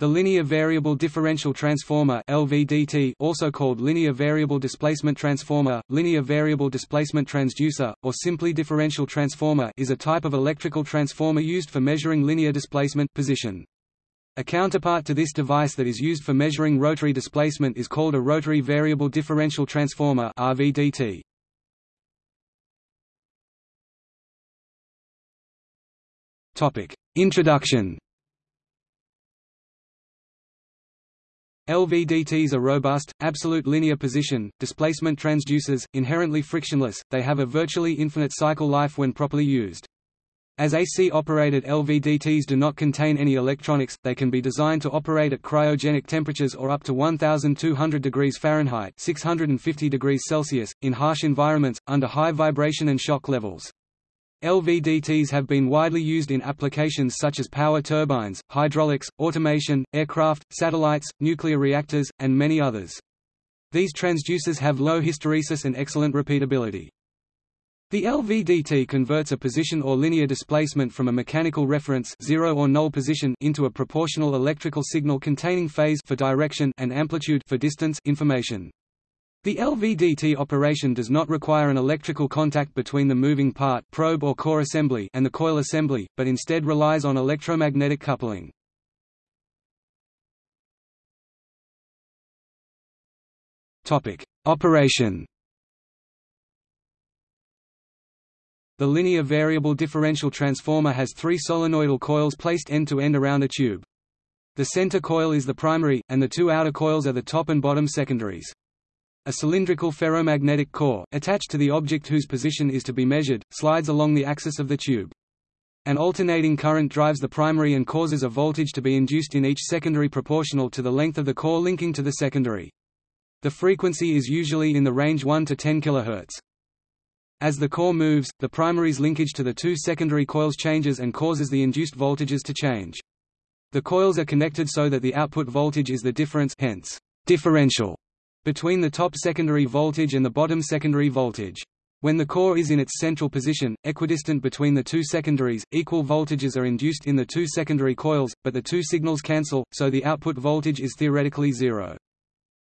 The linear variable differential transformer LVDT also called linear variable displacement transformer, linear variable displacement transducer, or simply differential transformer is a type of electrical transformer used for measuring linear displacement position. A counterpart to this device that is used for measuring rotary displacement is called a rotary variable differential transformer RVDT. Topic: Introduction LVDTs are robust, absolute linear position, displacement transducers, inherently frictionless, they have a virtually infinite cycle life when properly used. As AC-operated LVDTs do not contain any electronics, they can be designed to operate at cryogenic temperatures or up to 1200 degrees Fahrenheit 650 degrees Celsius, in harsh environments, under high vibration and shock levels. LVDTs have been widely used in applications such as power turbines, hydraulics, automation, aircraft, satellites, nuclear reactors, and many others. These transducers have low hysteresis and excellent repeatability. The LVDT converts a position or linear displacement from a mechanical reference zero or null position into a proportional electrical signal containing phase for direction and amplitude for distance information. The LVDT operation does not require an electrical contact between the moving part probe or core assembly and the coil assembly, but instead relies on electromagnetic coupling. Topic: Operation. The linear variable differential transformer has three solenoidal coils placed end-to-end -end around a tube. The center coil is the primary, and the two outer coils are the top and bottom secondaries. A cylindrical ferromagnetic core, attached to the object whose position is to be measured, slides along the axis of the tube. An alternating current drives the primary and causes a voltage to be induced in each secondary proportional to the length of the core linking to the secondary. The frequency is usually in the range 1 to 10 kHz. As the core moves, the primary's linkage to the two secondary coils changes and causes the induced voltages to change. The coils are connected so that the output voltage is the difference hence, differential between the top secondary voltage and the bottom secondary voltage. When the core is in its central position, equidistant between the two secondaries, equal voltages are induced in the two secondary coils, but the two signals cancel, so the output voltage is theoretically zero.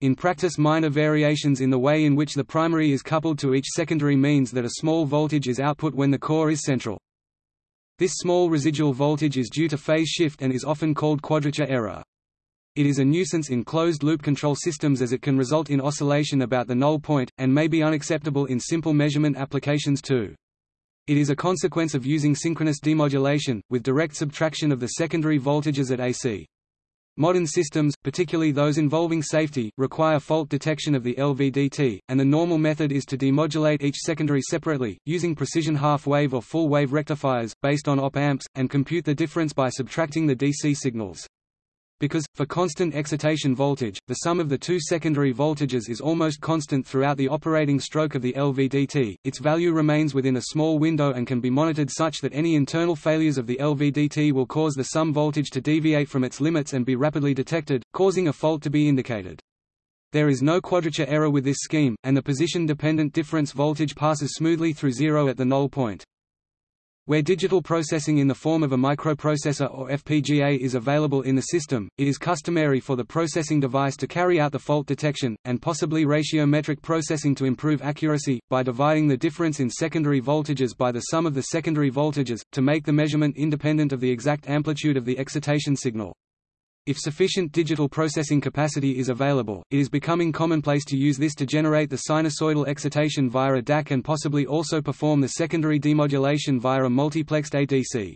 In practice minor variations in the way in which the primary is coupled to each secondary means that a small voltage is output when the core is central. This small residual voltage is due to phase shift and is often called quadrature error. It is a nuisance in closed-loop control systems as it can result in oscillation about the null point, and may be unacceptable in simple measurement applications too. It is a consequence of using synchronous demodulation, with direct subtraction of the secondary voltages at AC. Modern systems, particularly those involving safety, require fault detection of the LVDT, and the normal method is to demodulate each secondary separately, using precision half-wave or full-wave rectifiers, based on op-amps, and compute the difference by subtracting the DC signals. Because, for constant excitation voltage, the sum of the two secondary voltages is almost constant throughout the operating stroke of the LVDT, its value remains within a small window and can be monitored such that any internal failures of the LVDT will cause the sum voltage to deviate from its limits and be rapidly detected, causing a fault to be indicated. There is no quadrature error with this scheme, and the position-dependent difference voltage passes smoothly through zero at the null point. Where digital processing in the form of a microprocessor or FPGA is available in the system, it is customary for the processing device to carry out the fault detection, and possibly ratiometric processing to improve accuracy, by dividing the difference in secondary voltages by the sum of the secondary voltages, to make the measurement independent of the exact amplitude of the excitation signal. If sufficient digital processing capacity is available, it is becoming commonplace to use this to generate the sinusoidal excitation via a DAC and possibly also perform the secondary demodulation via a multiplexed ADC.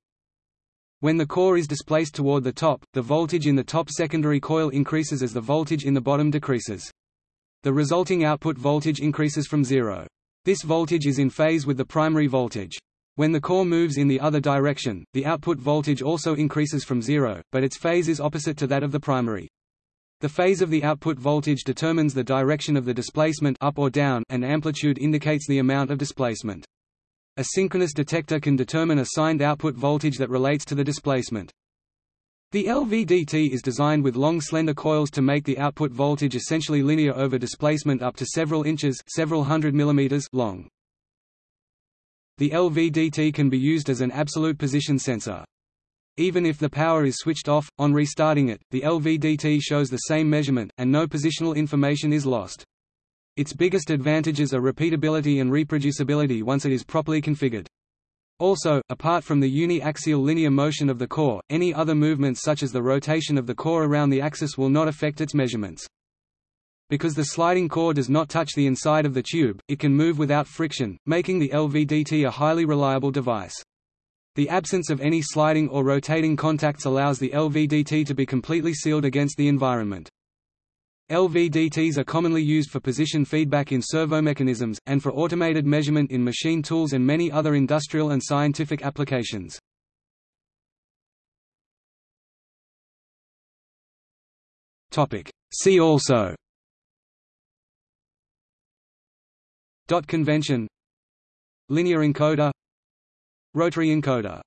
When the core is displaced toward the top, the voltage in the top secondary coil increases as the voltage in the bottom decreases. The resulting output voltage increases from zero. This voltage is in phase with the primary voltage. When the core moves in the other direction, the output voltage also increases from zero, but its phase is opposite to that of the primary. The phase of the output voltage determines the direction of the displacement up or down and amplitude indicates the amount of displacement. A synchronous detector can determine a signed output voltage that relates to the displacement. The LVDT is designed with long slender coils to make the output voltage essentially linear over displacement up to several inches several hundred millimeters long. The LVDT can be used as an absolute position sensor. Even if the power is switched off, on restarting it, the LVDT shows the same measurement, and no positional information is lost. Its biggest advantages are repeatability and reproducibility once it is properly configured. Also, apart from the uni-axial linear motion of the core, any other movements such as the rotation of the core around the axis will not affect its measurements. Because the sliding core does not touch the inside of the tube, it can move without friction, making the LVDT a highly reliable device. The absence of any sliding or rotating contacts allows the LVDT to be completely sealed against the environment. LVDTs are commonly used for position feedback in servo mechanisms, and for automated measurement in machine tools and many other industrial and scientific applications. See also Dot convention. Linear encoder. Rotary encoder